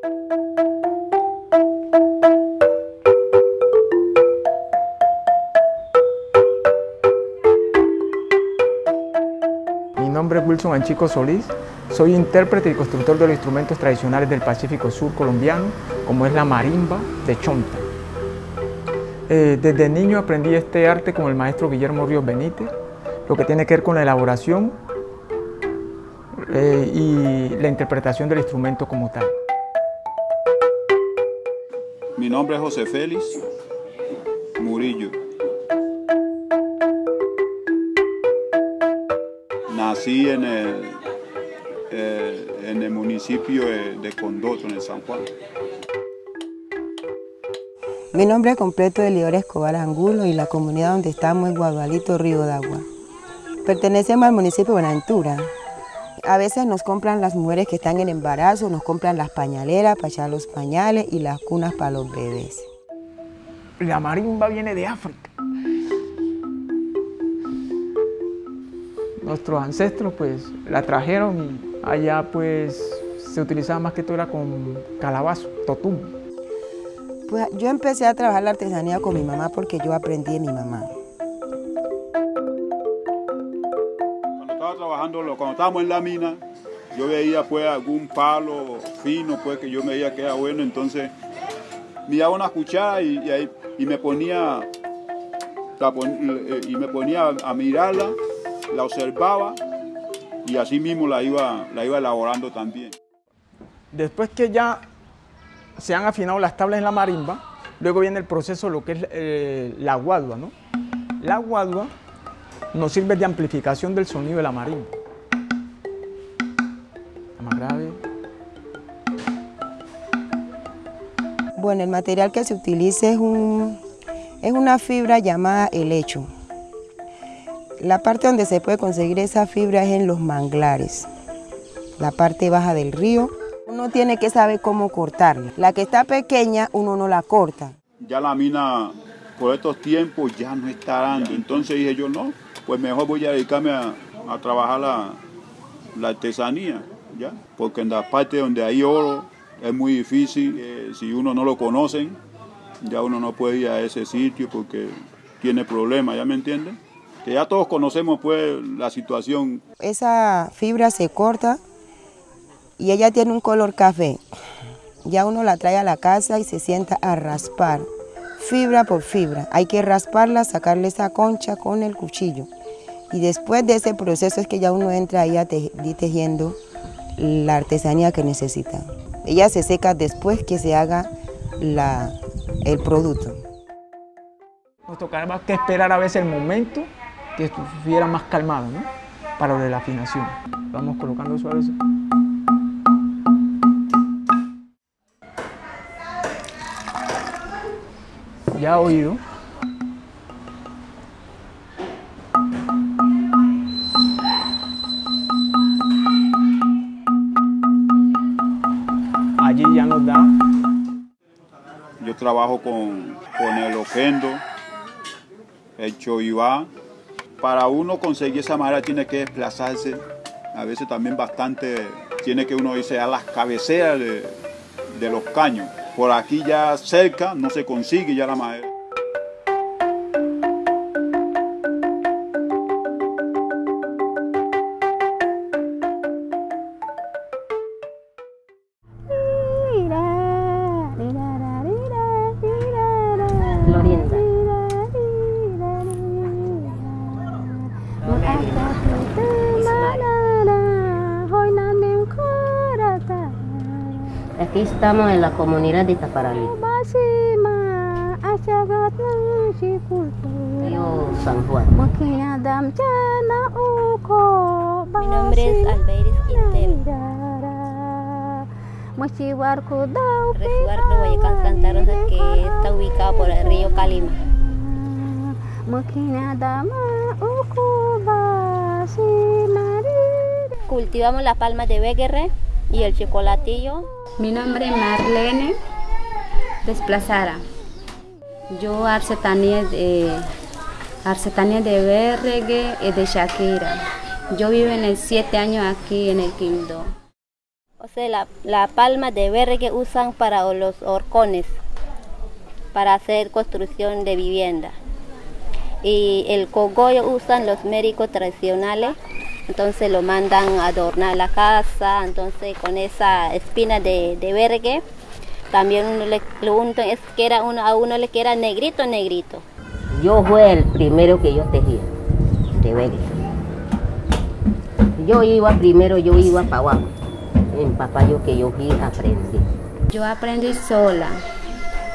Mi nombre es Wilson Anchico Solís, soy intérprete y constructor de los instrumentos tradicionales del Pacífico Sur colombiano, como es la marimba de Chonta. Eh, desde niño aprendí este arte con el maestro Guillermo Ríos Benítez, lo que tiene que ver con la elaboración eh, y la interpretación del instrumento como tal. Mi nombre es José Félix Murillo. Nací en el, eh, en el municipio de Condoto, en el San Juan. Mi nombre completo es Leora Escobar Angulo y la comunidad donde estamos es Guadualito Río de Agua. Pertenecemos al municipio de Buenaventura. A veces nos compran las mujeres que están en embarazo, nos compran las pañaleras para echar los pañales y las cunas para los bebés. La marimba viene de África. Nuestros ancestros pues la trajeron y allá pues se utilizaba más que todo era con calabazo, totum. Pues yo empecé a trabajar la artesanía con mi mamá porque yo aprendí de mi mamá. Estaba trabajando, cuando estábamos en la mina, yo veía pues algún palo fino pues que yo me veía que era bueno, entonces me daba una cuchara y, me ponía y me ponía a mirarla, la observaba y así mismo la iba, la iba elaborando también. Después que ya se han afinado las tablas en la marimba, luego viene el proceso, lo que es eh, la guadua, ¿no? La guadua nos sirve de amplificación del sonido de la marimba. La más grave. Bueno, el material que se utiliza es, un, es una fibra llamada helecho. La parte donde se puede conseguir esa fibra es en los manglares, la parte baja del río. Uno tiene que saber cómo cortarla. La que está pequeña, uno no la corta. Ya la mina por estos tiempos ya no está dando, entonces dije yo no, pues mejor voy a dedicarme a, a trabajar la, la artesanía, ¿ya? Porque en las partes donde hay oro es muy difícil, eh, si uno no lo conocen, ya uno no puede ir a ese sitio porque tiene problemas, ¿ya me entienden? Que ya todos conocemos pues la situación. Esa fibra se corta y ella tiene un color café. Ya uno la trae a la casa y se sienta a raspar, fibra por fibra. Hay que rasparla, sacarle esa concha con el cuchillo. Y después de ese proceso es que ya uno entra ahí a te- tejiendo la artesanía que necesita. Ella se seca después que se haga el producto. Nos tocaba que esperar a veces el momento que estuviera más calmado, ¿no? Para lo de la afinación. Vamos colocando suave. Ya oído. Yo trabajo con, con el oquendo, el choivá. Para uno conseguir esa madera tiene que desplazarse, a veces también bastante, tiene que uno irse a las cabeceras de, de los caños. Por aquí ya cerca no se consigue ya la madera. Aquí estamos en la comunidad de Taparalí, Río San Juan. Mi nombre es Albeiris Quintero. Resguardo Guayacán Santa Rosa que está ubicado por el río Calima. Cultivamos las palmas de Beguerre y el chocolatillo. Mi nombre es Marlene Desplazara. Yo artesanía de, artesanía de Berregue y de Shakira. Yo vivo en el siete años aquí en el Quindó. O sea, la, la palma de verde que usan para los horcones, para hacer construcción de vivienda. Y el cogollo usan los médicos tradicionales, entonces lo mandan a adornar la casa, entonces con esa espina de, de vergue, también uno le, lo unto, es que era uno, a uno le queda negrito, negrito. Yo fue el primero que yo tejía, de vergue. Yo iba primero, yo iba para abajo. En papayo que yo fui aprendí. Yo aprendí sola,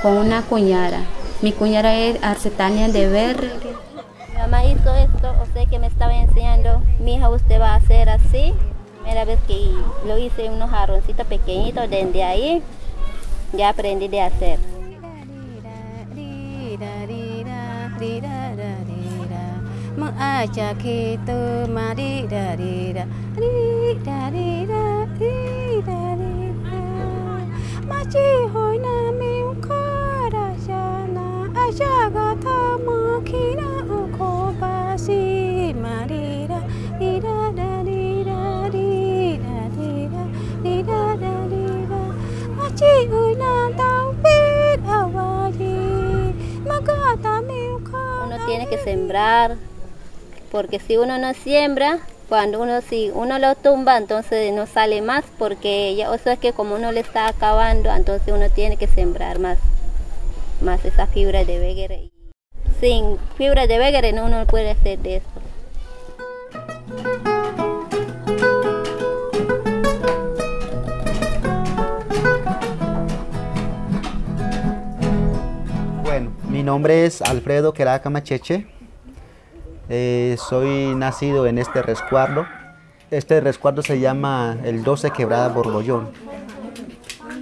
con una cuñara. Mi cuñara es arcetania de vergue. Mi mamá hizo esto, o sea que me estaba enseñando, mi hija usted va a hacer así. Primera vez que lo hice unos jarroncitos pequeñitos, desde ahí ya aprendí de hacer. Tiene que sembrar, porque si uno no siembra, cuando uno si uno lo tumba, entonces no sale más, porque ya, eso es que como uno le está acabando, entonces uno tiene que sembrar más, más esa fibra de vegere. Sin fibra de vegere no uno puede hacer de eso. Nombre es Alfredo Queraca Macheche. Eh, soy nacido en este resguardo. Este resguardo se llama el 12 Quebrada Borbollón,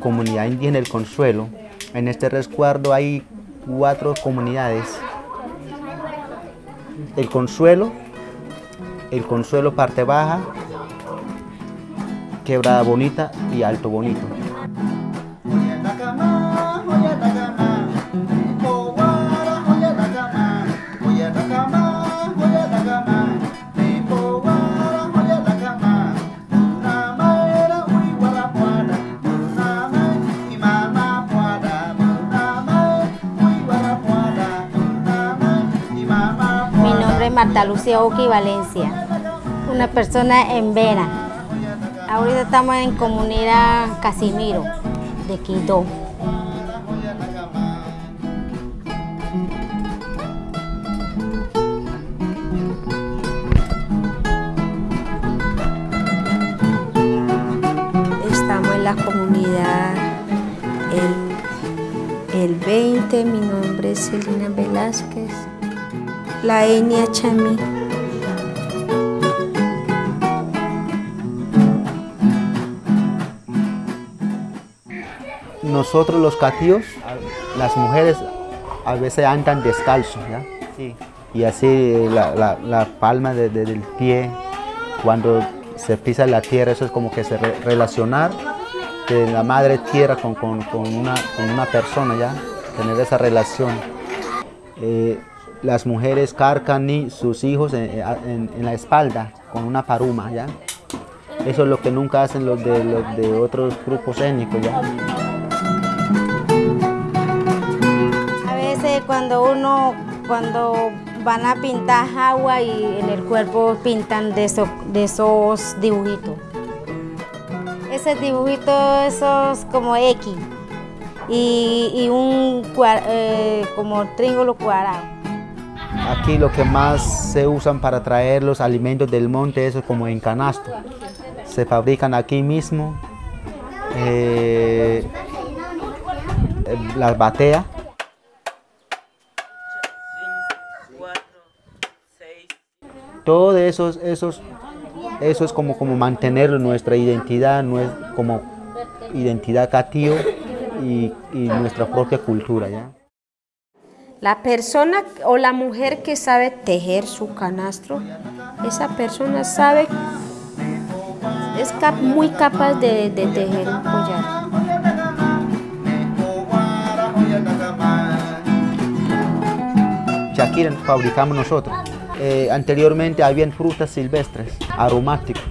comunidad indígena El Consuelo. En este resguardo hay cuatro comunidades. El Consuelo, el Consuelo Parte Baja, Quebrada Bonita y Alto Bonito. Marta Lucía Oki Valencia, una persona en Vena. Ahorita estamos en comunidad Casimiro de Quito. Estamos en la comunidad el, el 20, mi nombre es Celina Velázquez, la etnia chamí. Nosotros los catíos, las mujeres a veces andan descalzos, ¿ya? Y así la, la- la palma de- de- del pie, cuando se pisa la tierra, eso es como que se re- relacionar de la madre tierra con, con- con una, con una persona, ¿ya? Tener esa relación. Eh, las mujeres cargan sus hijos en, en- la espalda con una paruma, ¿ya? Eso es lo que nunca hacen los de, los de otros grupos étnicos, ¿ya? A veces cuando uno, cuando van a pintar agua y en el cuerpo pintan de esos, de esos dibujitos. Ese dibujito, esos como X y, un eh, como triángulo cuadrado. Aquí lo que más se usan para traer los alimentos del monte es como en canasto. Se fabrican aquí mismo. eh, las bateas. Todo eso, esos, eso es como, como mantener nuestra identidad, como identidad catío y, y nuestra propia cultura. ¿ya? La persona o la mujer que sabe tejer su canastro, esa persona sabe, es muy capaz de, de tejer un collar. Shakira fabricamos nosotros. Eh, anteriormente habían frutas silvestres, aromáticos.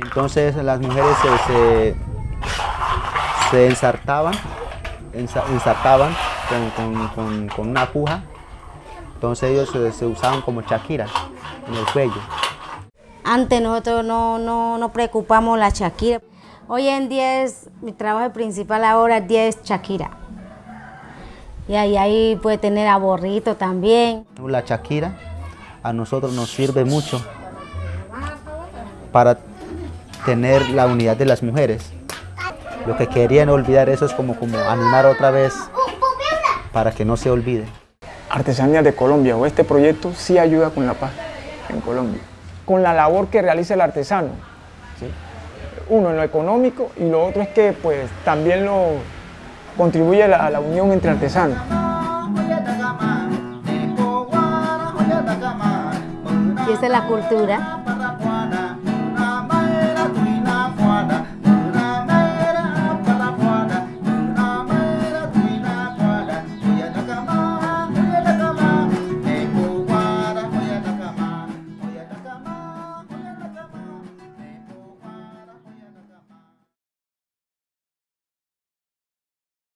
Entonces las mujeres se, se, se ensartaban, ensa- ensartaban con, con- con- con una aguja. Entonces ellos se, se usaban como Shakira en el cuello. Antes nosotros no, no, no preocupamos la Shakira. Hoy en día es, mi trabajo principal ahora el día es Shakira. Y ahí, ahí puede tener aborrito también. La Shakira a nosotros nos sirve mucho para tener la unidad de las mujeres. Lo que querían olvidar eso es como, como animar otra vez para que no se olvide. Artesanías de Colombia o este proyecto sí ayuda con la paz en Colombia, con la labor que realiza el artesano. ¿sí? Uno en lo económico y lo otro es que pues también lo contribuye a la, a la unión entre artesanos. Y esa es la cultura.